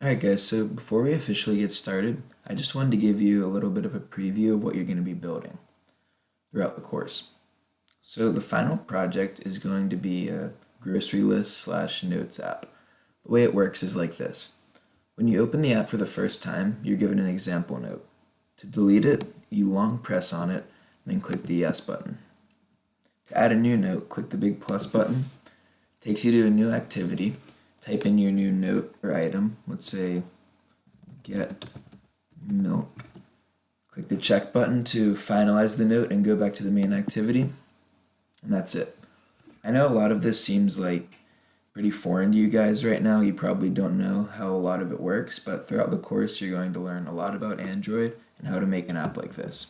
Alright guys, so before we officially get started, I just wanted to give you a little bit of a preview of what you're going to be building throughout the course. So the final project is going to be a grocery list slash notes app. The way it works is like this. When you open the app for the first time, you're given an example note. To delete it, you long press on it, and then click the yes button. To add a new note, click the big plus button. It takes you to a new activity type in your new note or item. Let's say get milk. Click the check button to finalize the note and go back to the main activity. And that's it. I know a lot of this seems like pretty foreign to you guys right now. You probably don't know how a lot of it works, but throughout the course you're going to learn a lot about Android and how to make an app like this.